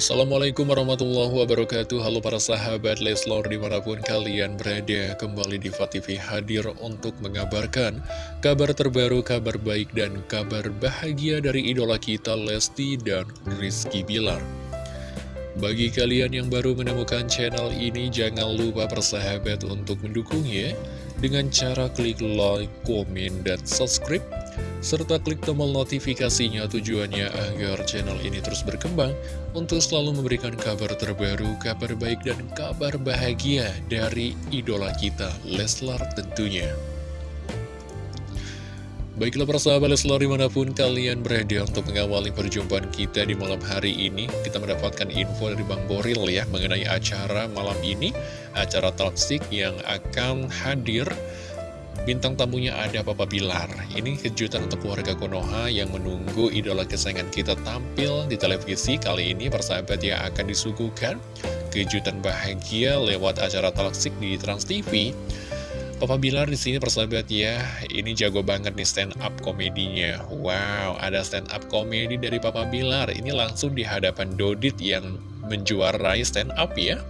Assalamualaikum warahmatullahi wabarakatuh. Halo para sahabat Leslor di mana pun kalian berada Kembali di TV hadir untuk mengabarkan Kabar terbaru, kabar baik dan kabar bahagia dari idola kita Lesti dan Rizky Bilar. Bagi kalian yang baru menemukan channel ini Jangan lupa persahabat untuk mendukungnya Dengan cara klik like, komen, dan subscribe serta klik tombol notifikasinya tujuannya agar channel ini terus berkembang untuk selalu memberikan kabar terbaru, kabar baik, dan kabar bahagia dari idola kita, Leslar tentunya. Baiklah persahabat Leslar di mana pun kalian berada untuk mengawali perjumpaan kita di malam hari ini Kita mendapatkan info dari Bang Boril ya mengenai acara malam ini Acara toxic yang akan hadir Bintang tamunya ada Papa Bilar Ini kejutan untuk keluarga Konoha yang menunggu idola kesayangan kita tampil di televisi Kali ini persahabat ya akan disuguhkan kejutan bahagia lewat acara toxic di Trans TV Papa Bilar di sini persahabat ya, ini jago banget nih stand up komedinya. Wow, ada stand up komedi dari Papa Bilar. Ini langsung di hadapan Dodit yang menjuarai stand up ya.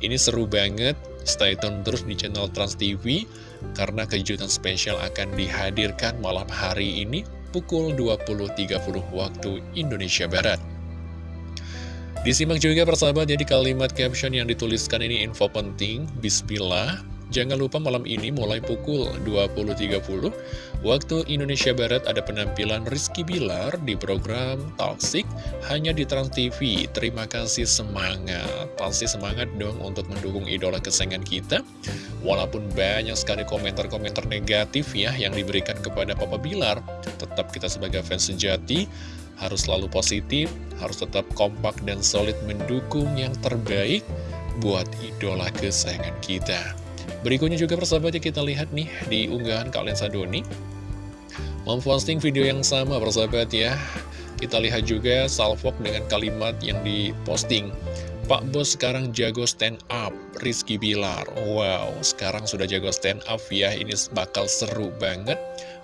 Ini seru banget. Stay tune terus di channel Trans TV karena kejutan spesial akan dihadirkan malam hari ini pukul 20.30 waktu Indonesia Barat. Disimak juga persahabat jadi kalimat caption yang dituliskan ini info penting, Bismillah, Jangan lupa malam ini mulai pukul 20.30 waktu Indonesia Barat ada penampilan Rizky Bilar di program Toxic hanya di Trans TV. Terima kasih semangat, pasti semangat dong untuk mendukung idola kesayangan kita. Walaupun banyak sekali komentar-komentar negatif ya yang diberikan kepada Papa Bilar, tetap kita sebagai fans sejati harus selalu positif, harus tetap kompak dan solid mendukung yang terbaik buat idola kesayangan kita. Berikutnya juga persahabat ya kita lihat nih di unggahan kalian Sadoni Memposting video yang sama persahabat ya. Kita lihat juga Salfok dengan kalimat yang diposting. Pak Bos sekarang jago stand up Rizky Bilar. Wow sekarang sudah jago stand up ya. Ini bakal seru banget.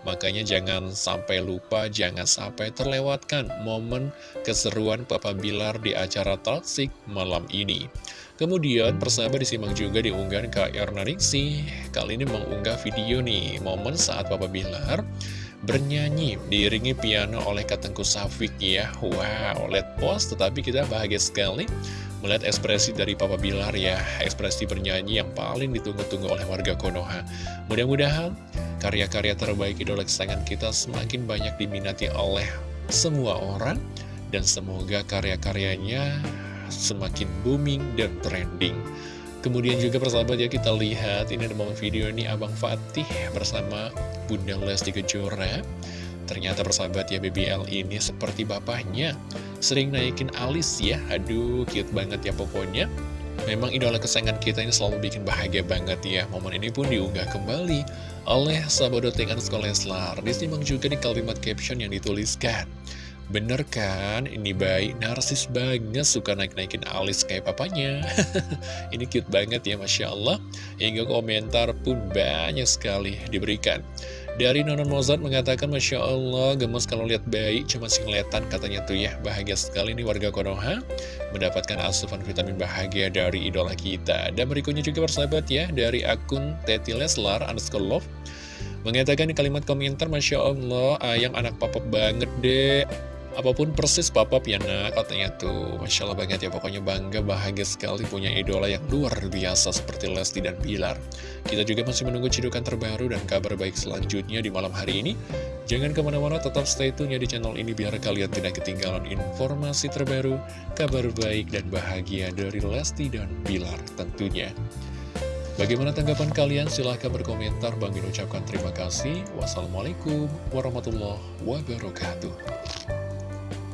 Makanya jangan sampai lupa Jangan sampai terlewatkan Momen keseruan Papa Bilar di acara Toxic malam ini Kemudian persahabat disimak juga di unggahan Kak Erna Kali ini mengunggah video nih Momen saat Papa Bilar bernyanyi diiringi piano oleh Katengku Safik ya. Wow, let post tetapi kita bahagia sekali melihat ekspresi dari Papa Bilar ya. Ekspresi bernyanyi yang paling ditunggu-tunggu oleh warga Konoha. Mudah-mudahan karya-karya terbaik idola kesayangan kita semakin banyak diminati oleh semua orang. Dan semoga karya-karyanya semakin booming dan trending. Kemudian juga persahabat ya kita lihat ini ada momen video ini Abang Fatih bersama Bunda Lesti Kejora. Ternyata persahabat ya BBL ini seperti bapaknya Sering naikin alis ya. Aduh cute banget ya pokoknya. Memang idola kesayangan kita ini selalu bikin bahagia banget ya. Momen ini pun diunggah kembali oleh Sahabat Sekolah Leslar Disimak juga di kalimat caption yang dituliskan Bener kan? Ini baik, narsis banget, suka naik-naikin alis kayak papanya. Ini cute banget ya, Masya Allah. Hingga komentar pun banyak sekali diberikan. Dari Nonon Mozart mengatakan, Masya Allah, gemes kalau lihat bayi, cuma singletan katanya tuh ya. Bahagia sekali nih warga Konoha, mendapatkan asupan vitamin bahagia dari idola kita. Dan berikutnya juga persahabat ya, dari akun Teti Leslar, underscore love, mengatakan di kalimat komentar, Masya Allah, ayang anak papa banget deh. Apa pun persis papap ya nak katanya tuh Masya Allah banget ya pokoknya bangga bahagia sekali punya idola yang luar biasa seperti Lesti dan Bilar Kita juga masih menunggu cidukan terbaru dan kabar baik selanjutnya di malam hari ini Jangan ke mana-mana tetap stay tune ya di channel ini biar kalian tidak ketinggalan informasi terbaru Kabar baik dan bahagia dari Lesti dan Bilar tentunya Bagaimana tanggapan kalian? Silahkan berkomentar. Bang ucapkan terima kasih. Wassalamualaikum warahmatullahi wabarakatuh.